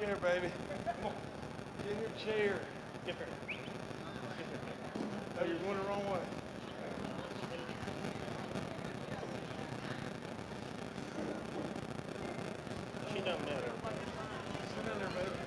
chair, baby. Get in your chair. Oh, you're going the wrong way. She doesn't matter. Sit in there, baby.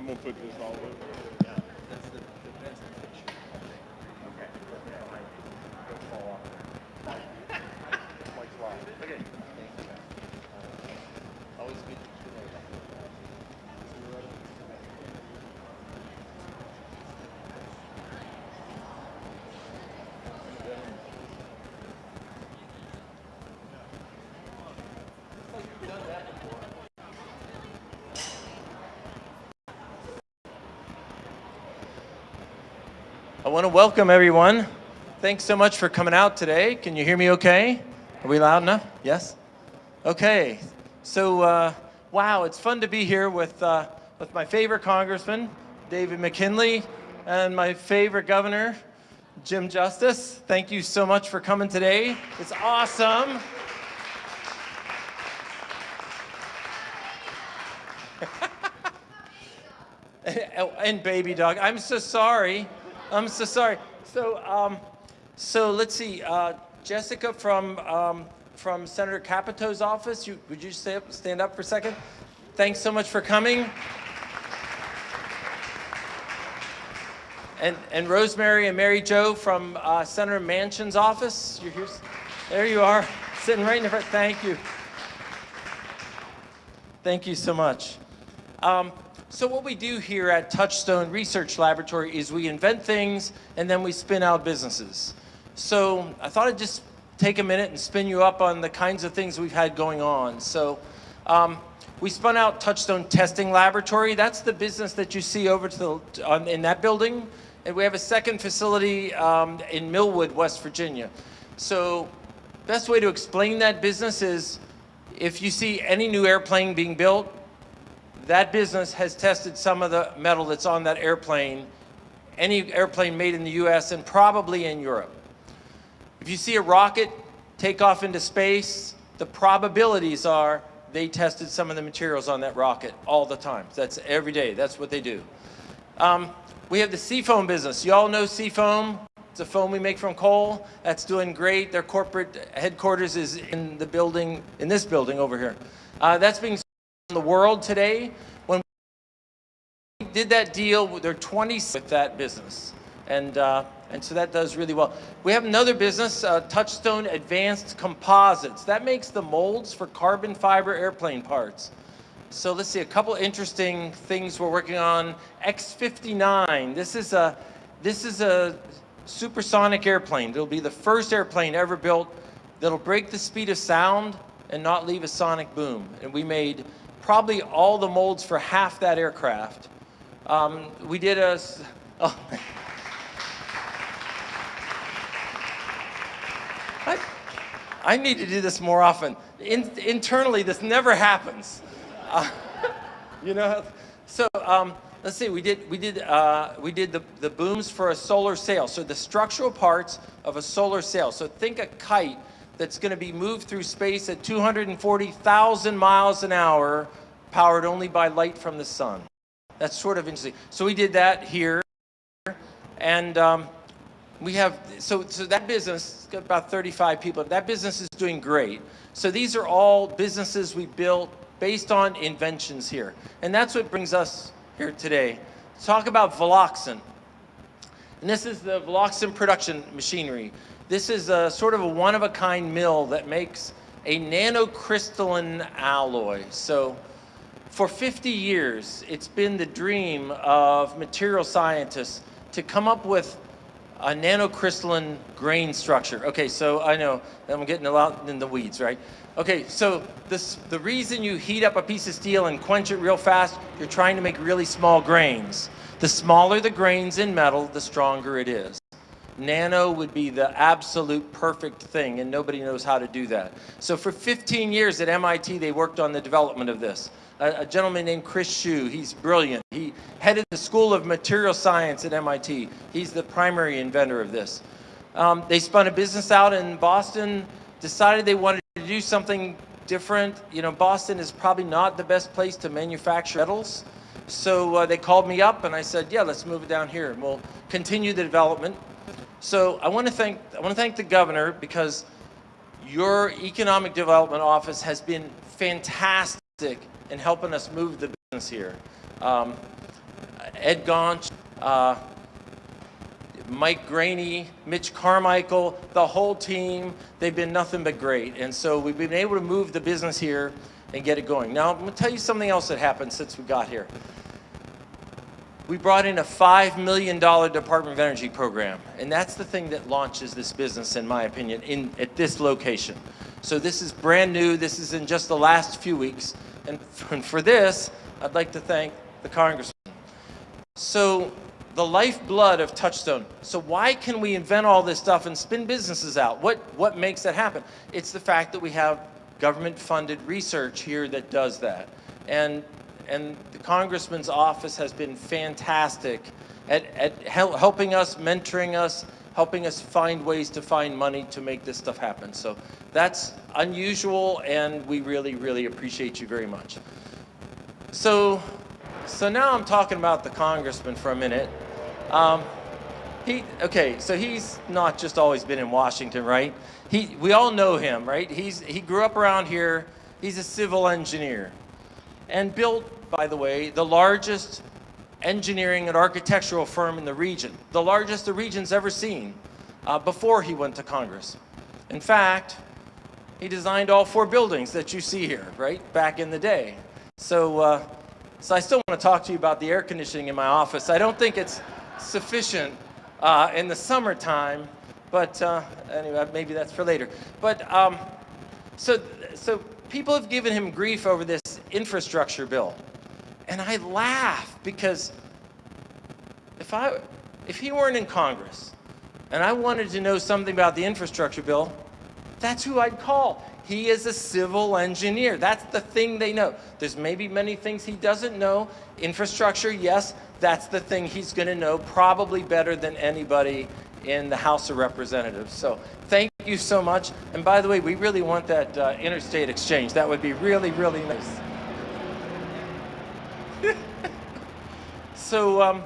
I'm gonna put this all away. I want to welcome everyone. Thanks so much for coming out today. Can you hear me okay? Are we loud enough? Yes? Okay. So, uh, wow, it's fun to be here with, uh, with my favorite congressman, David McKinley, and my favorite governor, Jim Justice. Thank you so much for coming today. It's awesome. and baby dog. I'm so sorry. I'm so sorry. So, um, so let's see. Uh, Jessica from um, from Senator Capito's office. You, would you stay up, stand up for a second? Thanks so much for coming. And, and Rosemary and Mary Jo from uh, Senator Manchin's office. You're here. There you are, sitting right in front. Thank you. Thank you so much. Um, so what we do here at Touchstone Research Laboratory is we invent things and then we spin out businesses. So I thought I'd just take a minute and spin you up on the kinds of things we've had going on. So um, we spun out Touchstone Testing Laboratory. That's the business that you see over to the, on, in that building. And we have a second facility um, in Millwood, West Virginia. So best way to explain that business is if you see any new airplane being built, that business has tested some of the metal that's on that airplane, any airplane made in the US and probably in Europe. If you see a rocket take off into space, the probabilities are they tested some of the materials on that rocket all the time. That's every day, that's what they do. Um, we have the CFOAM business. You all know CFOAM. It's a foam we make from coal. That's doing great. Their corporate headquarters is in the building, in this building over here. Uh, that's being in the world today. When we did that deal, there are 20 with that business. And, uh, and so that does really well. We have another business, uh, Touchstone Advanced Composites. That makes the molds for carbon fiber airplane parts. So let's see, a couple interesting things we're working on. X-59, this is a, this is a supersonic airplane. It'll be the first airplane ever built that'll break the speed of sound and not leave a sonic boom. And we made probably all the molds for half that aircraft. Um, we did a, oh. I, I need to do this more often. In, internally, this never happens. Uh, you know, so um, let's see. We did we did uh, we did the the booms for a solar sail. So the structural parts of a solar sail. So think a kite that's going to be moved through space at 240,000 miles an hour, powered only by light from the sun. That's sort of interesting. So we did that here, and um, we have, so, so that business, got about 35 people, that business is doing great. So these are all businesses we built based on inventions here. And that's what brings us here today. Talk about Veloxint. And this is the Veloxint production machinery. This is a sort of a one-of-a-kind mill that makes a nanocrystalline alloy. So for 50 years, it's been the dream of material scientists to come up with a nanocrystalline grain structure. Okay, so I know I'm getting a lot in the weeds, right? Okay, so this, the reason you heat up a piece of steel and quench it real fast, you're trying to make really small grains. The smaller the grains in metal, the stronger it is. Nano would be the absolute perfect thing, and nobody knows how to do that. So for 15 years at MIT, they worked on the development of this. A, a gentleman named Chris Schuh, he's brilliant. He headed the School of Material Science at MIT. He's the primary inventor of this. Um, they spun a business out in Boston, decided they wanted to do something different. You know, Boston is probably not the best place to manufacture metals. So uh, they called me up and I said, yeah, let's move it down here and we'll continue the development. So I want to thank I want to thank the governor because your economic development office has been fantastic in helping us move the business here. Um, Ed Gaunch, uh, Mike Graney, Mitch Carmichael, the whole team, they've been nothing but great. And so we've been able to move the business here and get it going. Now, I'm going to tell you something else that happened since we got here we brought in a $5 million Department of Energy program. And that's the thing that launches this business, in my opinion, in, at this location. So this is brand new. This is in just the last few weeks. And for this, I'd like to thank the congressman. So the lifeblood of Touchstone. So why can we invent all this stuff and spin businesses out? What, what makes that happen? It's the fact that we have government funded research here that does that. And and the congressman's office has been fantastic at, at hel- helping us, mentoring us, helping us find ways to find money to make this stuff happen. So that's unusual, and we really, really appreciate you very much. So, so now I'm talking about the congressman for a minute. Um, he okay, so he's not just always been in Washington, right? He we all know him, right? He's he grew up around here. He's a civil engineer, and built, by the way, the largest engineering and architectural firm in the region, the largest the region's ever seen. Uh, before he went to Congress, in fact, he designed all four buildings that you see here, right? Back in the day. So, uh, so I still want to talk to you about the air conditioning in my office. I don't think it's sufficient uh, in the summertime, but uh, anyway, maybe that's for later. But um, so, so people have given him grief over this infrastructure bill, and I laugh because if I, if he weren't in Congress, and I wanted to know something about the infrastructure bill, that's who I'd call. He is a civil engineer. That's the thing they know. There's maybe many things he doesn't know. Infrastructure, yes, that's the thing he's going to know probably better than anybody in the House of Representatives. So thank you so much. And by the way, we really want that uh, interstate exchange. That would be really, really nice. So, um,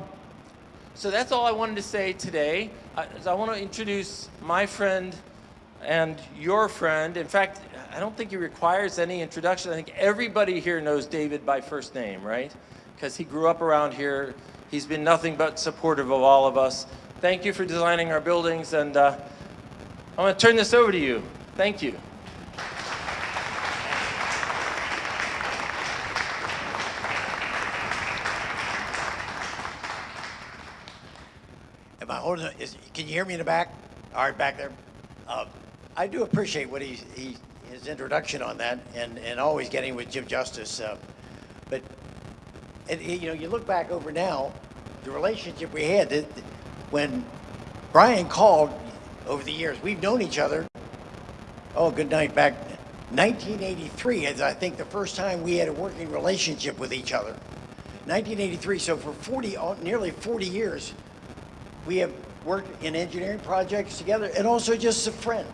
so that's all I wanted to say today. I, I want to introduce my friend and your friend. In fact, I don't think he requires any introduction. I think everybody here knows David by first name, right? Because he grew up around here. He's been nothing but supportive of all of us. Thank you for designing our buildings, and uh, I'm going to turn this over to you. Thank you. Am I holding, it- is, can you hear me in the back? All right, back there. Uh, I do appreciate what he, he, his introduction on that and, and always getting with Jim Justice. Uh, but, and, you know, you look back over now, the relationship we had, when Brian called over the years, we've known each other, oh, good night, back 1983 is, I think, the first time we had a working relationship with each other. 1983, so for 40, oh, nearly 40 years, we have worked in engineering projects together and also just a friend.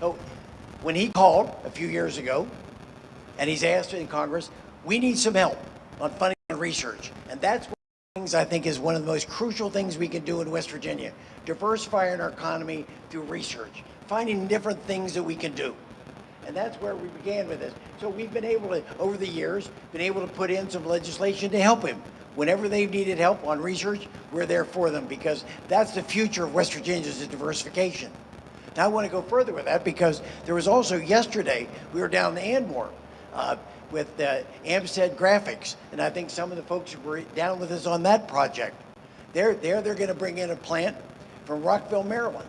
So when he called a few years ago and he's asked in Congress, we need some help on funding and research. And that's one of the things I think is one of the most crucial things we can do in West Virginia. Diversifying our economy through research, finding different things that we can do. And that's where we began with this. So we've been able to, over the years, been able to put in some legislation to help him. Whenever they've needed help on research, we're there for them because that's the future of West Virginia's diversification. Now I want to go further with that because there was also yesterday, we were down in Anmoore uh, with uh, Amsted Graphics, and I think some of the folks who were down with us on that project. They're, they're, they're going to bring in a plant from Rockville, Maryland.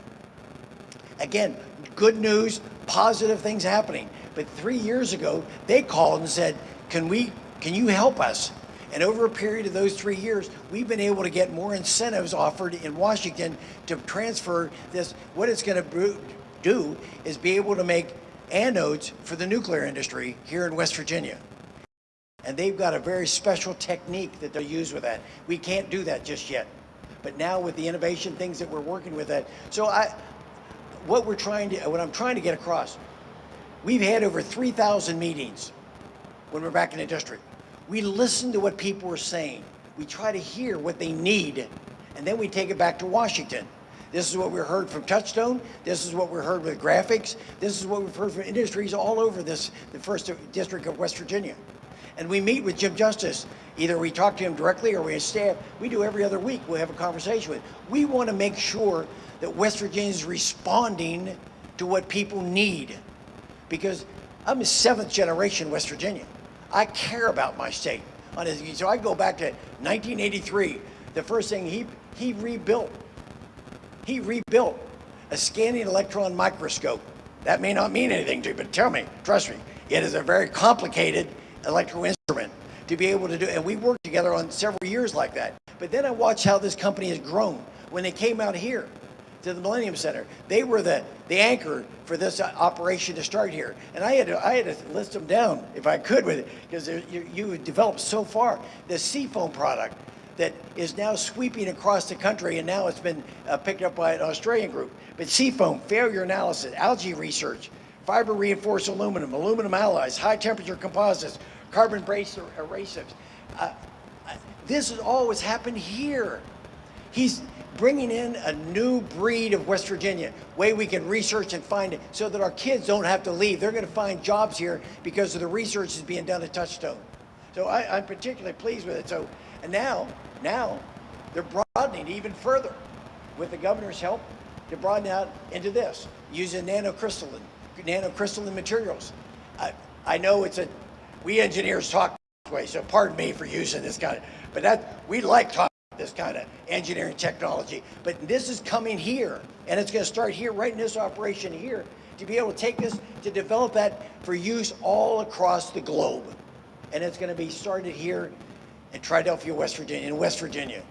Again, good news, positive things happening. But three years ago, they called and said, "Can we? Can you help us?" And over a period of those three years, we've been able to get more incentives offered in Washington to transfer this. What it's going to do is be able to make anodes for the nuclear industry here in West Virginia. And they've got a very special technique that they'll use with that. We can't do that just yet. But now with the innovation things that we're working with that. So I, what we're trying to, what I'm trying to get across, we've had over 3,000 meetings when we're back in the district. We listen to what people are saying. We try to hear what they need, and then we take it back to Washington. This is what we heard from Touchstone. This is what we heard with graphics. This is what we've heard from industries all over this, the first district of West Virginia. And we meet with Jim Justice. Either we talk to him directly or we have staff. We do every other week. We have a conversation with. We want to make sure that West Virginia is responding to what people need. Because I'm a seventh generation West Virginian. I care about my state. So I go back to 1983. The first thing he, he rebuilt, he rebuilt a scanning electron microscope. That may not mean anything to you, but tell me, trust me, it is a very complicated electrical instrument to be able to do, and we worked together on several years like that. But then I watched how this company has grown. When they came out here, to the Millennium Center. They were the, the anchor for this uh, operation to start here. And I had to, I had to list them down if I could with it, because you, you developed so far. The CFOAM product that is now sweeping across the country, and now it's been uh, picked up by an Australian group. But CFOAM, failure analysis, algae research, fiber reinforced aluminum, aluminum alloys, high temperature composites, carbon-based abrasives. Uh, uh, this has always happened here. He's bringing in a new breed of West Virginia, way we can research and find it so that our kids don't have to leave. They're going to find jobs here because of the research that's being done at Touchstone. So I, I'm particularly pleased with it. So, and now, now they're broadening even further with the governor's help to broaden out into this, using nanocrystalline, nanocrystalline materials. I, I know it's a, we engineers talk this way, so pardon me for using this kind of, but that, we like talking this kind of engineering technology. But this is coming here, and it's going to start here, right in this operation here, to be able to take this, to develop that for use all across the globe. And it's going to be started here in Triadelphia, West Virginia, in West Virginia.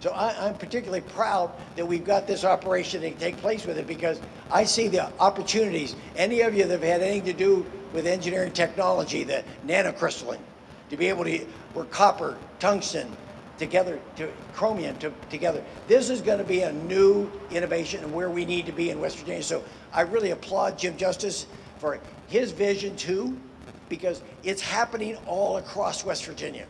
So I, I'm particularly proud that we've got this operation to take place with it because I see the opportunities. Any of you that have had anything to do with engineering technology, the nanocrystalline, to be able to, or copper, tungsten, together, to chromium to, together. This is going to be a new innovation and where we need to be in West Virginia. So I really applaud Jim Justice for his vision too, because it's happening all across West Virginia.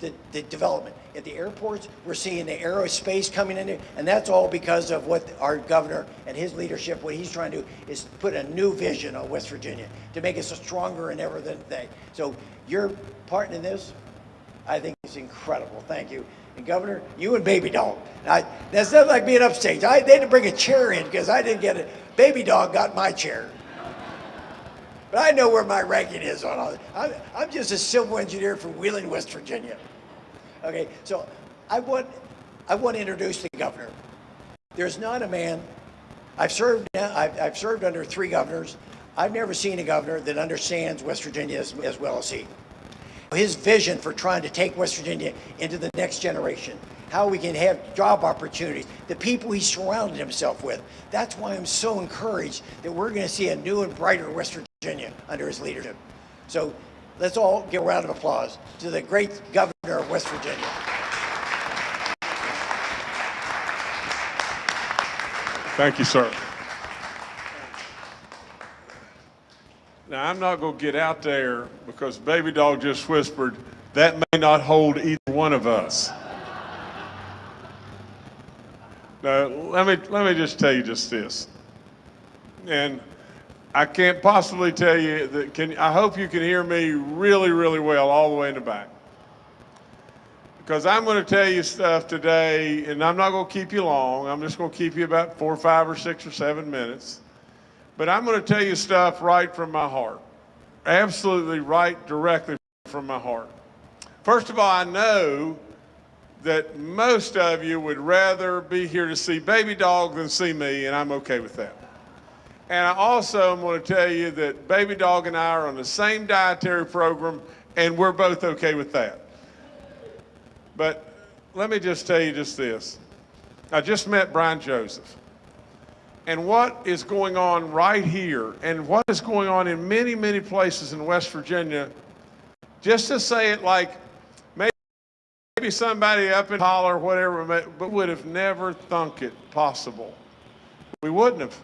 The, the development at the airports, we're seeing the aerospace coming in and that's all because of what our governor and his leadership, what he's trying to do is put a new vision on West Virginia to make us stronger and ever than they. So your part in this, I think incredible. Thank you. And Governor, you and Baby Dog. I, that's not like being upstage. I, they had to bring a chair in because I didn't get it. Baby Dog got my chair. But I know where my ranking is on all I'm, I'm just a civil engineer from Wheeling, West Virginia. Okay, so I want, I want to introduce the governor. There's not a man, I've served, I've, I've served under three governors. I've never seen a governor that understands West Virginia as, as well as he his vision for trying to take West Virginia into the next generation, how we can have job opportunities, the people he surrounded himself with. That's why I'm so encouraged that we're going to see a new and brighter West Virginia under his leadership. So let's all give a round of applause to the great governor of West Virginia. Thank you, sir. Now, I'm not going to get out there because Baby Dog just whispered, that may not hold either one of us. Now, let me, let me just tell you just this. And I can't possibly tell you that, can, I hope you can hear me really, really well all the way in the back. Because I'm going to tell you stuff today, and I'm not going to keep you long. I'm just going to keep you about four, five, or six, or seven minutes. But I'm going to tell you stuff right from my heart. Absolutely right directly from my heart. First of all, I know that most of you would rather be here to see Baby Dog than see me, and I'm okay with that. And I also am going to tell you that Baby Dog and I are on the same dietary program, and we're both okay with that. But let me just tell you just this. I just met Brian Joseph and what is going on right here and what is going on in many, many places in West Virginia, just to say it like maybe, somebody up in Holler whatever, but would have never thunk it possible. We wouldn't have.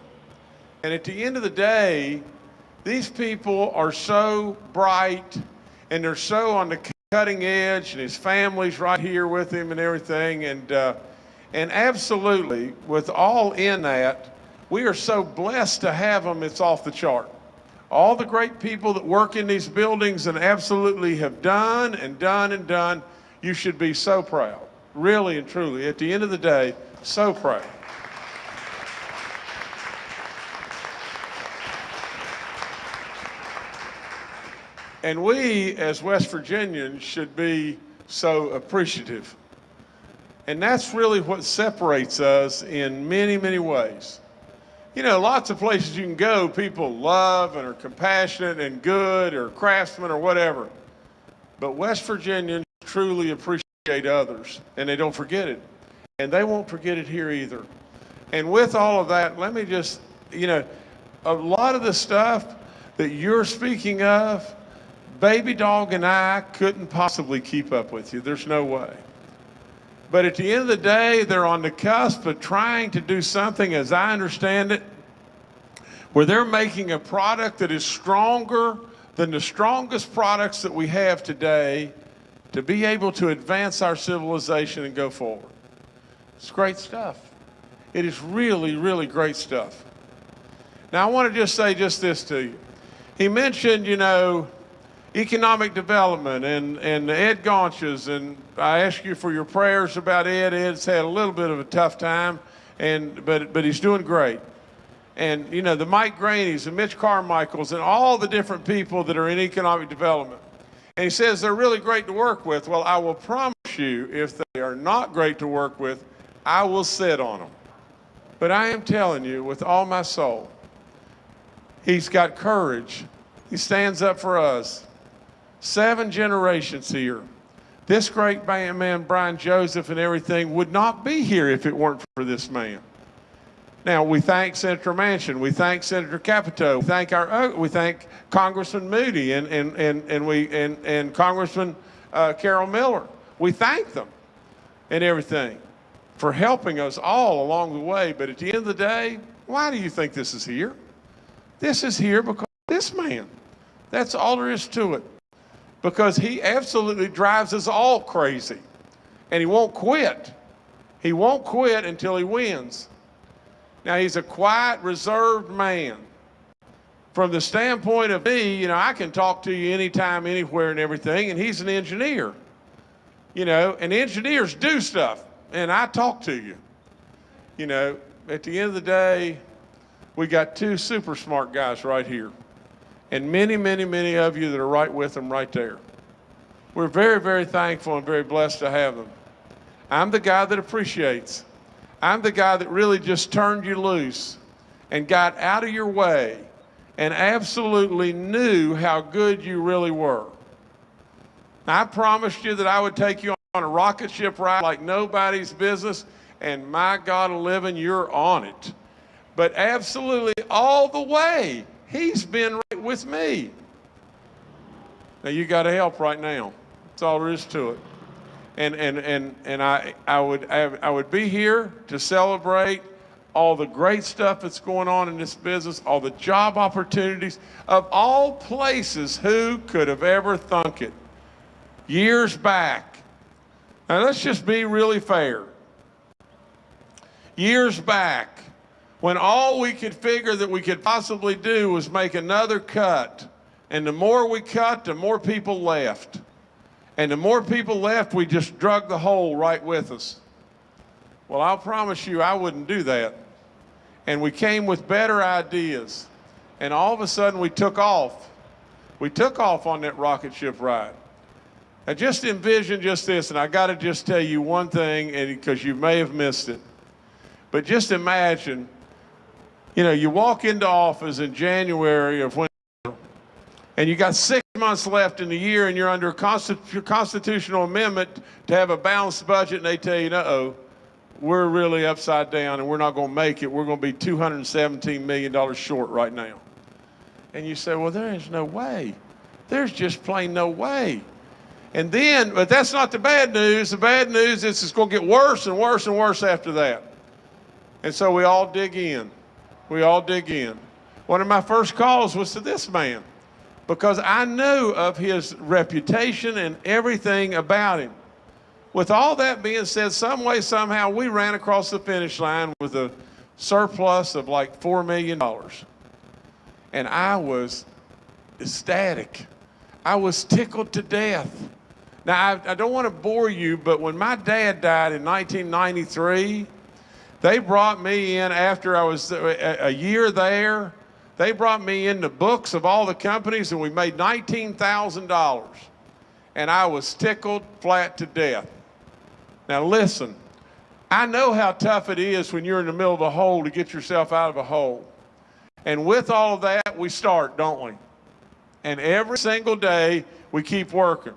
And at the end of the day, these people are so bright and they're so on the cutting edge and his family's right here with him and everything. And, uh, and absolutely, with all in that, we are so blessed to have them, it's off the chart. All the great people that work in these buildings and absolutely have done and done and done, you should be so proud. Really and truly, at the end of the day, so proud. And we, as West Virginians, should be so appreciative. And that's really what separates us in many, many ways you know, lots of places you can go, people love and are compassionate and good or craftsmen or whatever. But West Virginians truly appreciate others and they don't forget it. And they won't forget it here either. And with all of that, let me just, you know, a lot of the stuff that you're speaking of, Baby Dog and I couldn't possibly keep up with you. There's no way. But at the end of the day, they're on the cusp of trying to do something, as I understand it, where they're making a product that is stronger than the strongest products that we have today to be able to advance our civilization and go forward. It's great stuff. It is really, really great stuff. Now, I want to just say just this to you. He mentioned, you know, economic development and, and Ed Gaunches, and I ask you for your prayers about Ed. Ed's had a little bit of a tough time, and, but, but he's doing great. And, you know, the Mike Graney's and Mitch Carmichaels and all the different people that are in economic development. And he says they're really great to work with. Well, I will promise you, if they are not great to work with, I will sit on them. But I am telling you with all my soul, he's got courage. He stands up for us. Seven generations here. This great band man, Brian Joseph, and everything would not be here if it weren't for this man. Now we thank Senator Manchin, we thank Senator Capito, we thank our, we thank Congressman Mooney and and and and we and and Congressman uh, Carol Miller. We thank them and everything for helping us all along the way. But at the end of the day, why do you think this is here? This is here because this man. That's all there is to it. Because he absolutely drives us all crazy. And he won't quit. He won't quit until he wins. Now, he's a quiet, reserved man. From the standpoint of me, you know, I can talk to you anytime, anywhere, and everything, and he's an engineer. You know, and engineers do stuff, and I talk to you. You know, at the end of the day, we got two super smart guys right here, and many, many, many of you that are right with them right there. We're very, very thankful and very blessed to have them. I'm the guy that appreciates. I'm the guy that really just turned you loose and got out of your way and absolutely knew how good you really were. I promised you that I would take you on a rocket ship ride like nobody's business, and my God of living, you're on it. But absolutely all the way, he's been right with me. Now you got to help right now. That's all there is to it and and and and I I would I would be here to celebrate all the great stuff that's going on in this business, all the job opportunities of all places. Who could have ever thunk it? Years back. Now let's just be really fair. Years back, when all we could figure that we could possibly do was make another cut, and the more we cut, the more people left. And the more people left, we just drug the hole right with us. Well, I'll promise you I wouldn't do that. And we came with better ideas. And all of a sudden we took off. We took off on that rocket ship ride. Now just envision just this, and I got to just tell you one thing, and because you may have missed it. But just imagine, you know, you walk into office in January of when, and you got six months left in the year and you're under a constitu constitutional amendment to have a balanced budget and they tell you, uh-oh, we're really upside down and we're not going to make it. We're going to be $217 million short right now. And you say, well, there is no way. There's just plain no way. And then, but that's not the bad news. The bad news is it's going to get worse and worse and worse after that. And so we all dig in. We all dig in. One of my first calls was to this man because I knew of his reputation and everything about him. With all that being said, some way, somehow, we ran across the finish line with a surplus of like $4 million. And I was ecstatic. I was tickled to death. Now, I, I don't want to bore you, but when my dad died in 1993, they brought me in after I was uh, a, a year there they brought me in the books of all the companies and we made $19,000. And I was tickled flat to death. Now listen, I know how tough it is when you're in the middle of a hole to get yourself out of a hole. And with all of that, we start, don't we? And every single day, we keep working.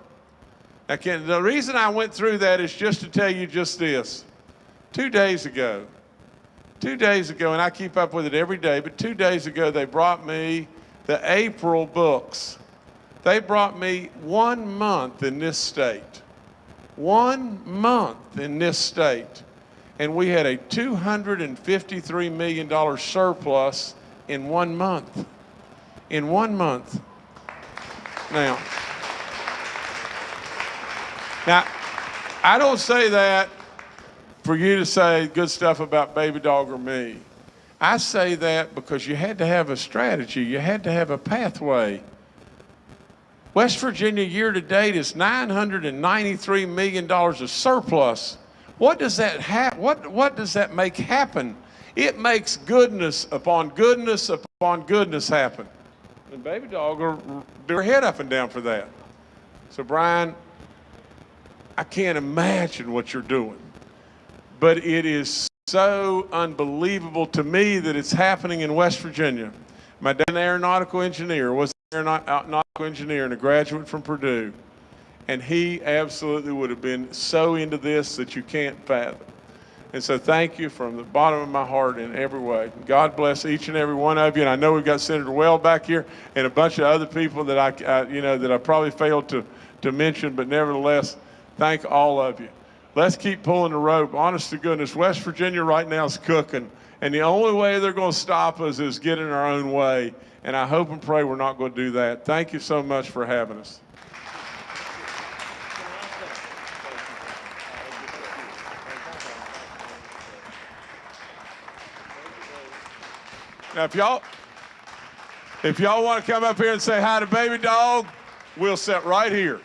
Now, can the reason I went through that is just to tell you just this. Two days ago, two days ago, and I keep up with it every day, but two days ago they brought me the April books. They brought me one month in this state. One month in this state. And we had a $253 million surplus in one month. In one month. Now, now, I don't say that for you to say good stuff about Baby Dog or me. I say that because you had to have a strategy, you had to have a pathway. West Virginia year to date is $993 million of surplus. What does that ha- what, what does that make happen? It makes goodness upon goodness upon goodness happen. And Baby Dog will do her head up and down for that. So Brian, I can't imagine what you're doing. But it is so unbelievable to me that it's happening in West Virginia. My dad, an aeronautical engineer, was an aeronautical engineer and a graduate from Purdue. And he absolutely would have been so into this that you can't fathom. And so thank you from the bottom of my heart in every way. God bless each and every one of you. And I know we've got Senator Weld back here and a bunch of other people that I, I you know, that I probably failed to, to mention, but nevertheless, thank all of you. Let's keep pulling the rope. Honest to goodness, West Virginia right now is cooking. And the only way they're going to stop us is getting our own way. And I hope and pray we're not going to do that. Thank you so much for having us. Now, if y'all, if y'all want to come up here and say hi to Baby Dog, we'll sit right here.